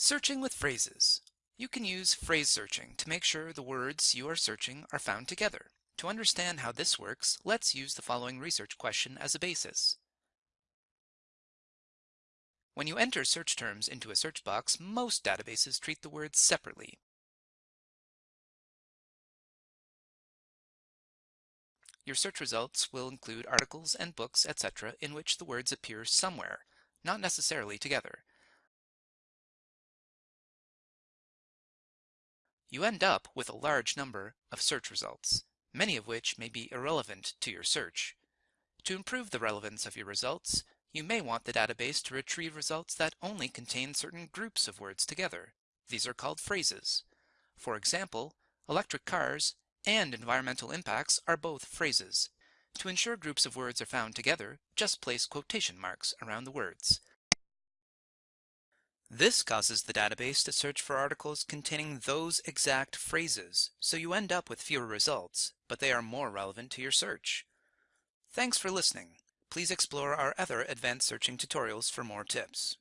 Searching with phrases. You can use phrase searching to make sure the words you are searching are found together. To understand how this works, let's use the following research question as a basis. When you enter search terms into a search box, most databases treat the words separately. Your search results will include articles and books, etc., in which the words appear somewhere, not necessarily together. You end up with a large number of search results, many of which may be irrelevant to your search. To improve the relevance of your results, you may want the database to retrieve results that only contain certain groups of words together. These are called phrases. For example, electric cars and environmental impacts are both phrases. To ensure groups of words are found together, just place quotation marks around the words. This causes the database to search for articles containing those exact phrases, so you end up with fewer results, but they are more relevant to your search. Thanks for listening. Please explore our other advanced searching tutorials for more tips.